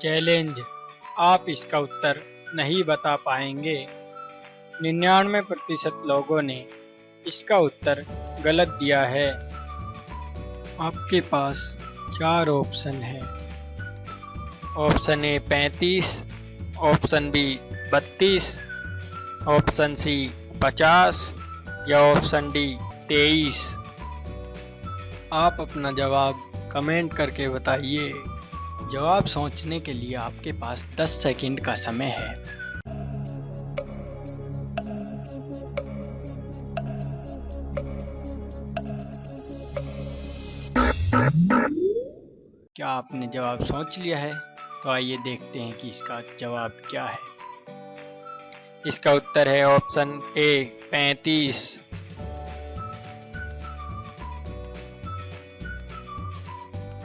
Challenge. आप इसका उत्तर नहीं बता पाएँगे। निन्यानवे प्रतिशत लोगों ने इसका उत्तर गलत दिया है। आपके पास चार ऑप्शन है। ऑप्शन ए पैंतीस, ऑप्शन बी बत्तीस, ऑप्शन सी पचास या ऑप्शन डी तेईस। आप अपना जवाब कमेंट करके बताइए। जवाब सोचने के लिए आपके पास 10 सेकंड का समय है। क्या आपने जवाब सोच लिया है? तो आइए देखते हैं कि इसका जवाब क्या है। इसका उत्तर है ऑप्शन ए, पैंतीस।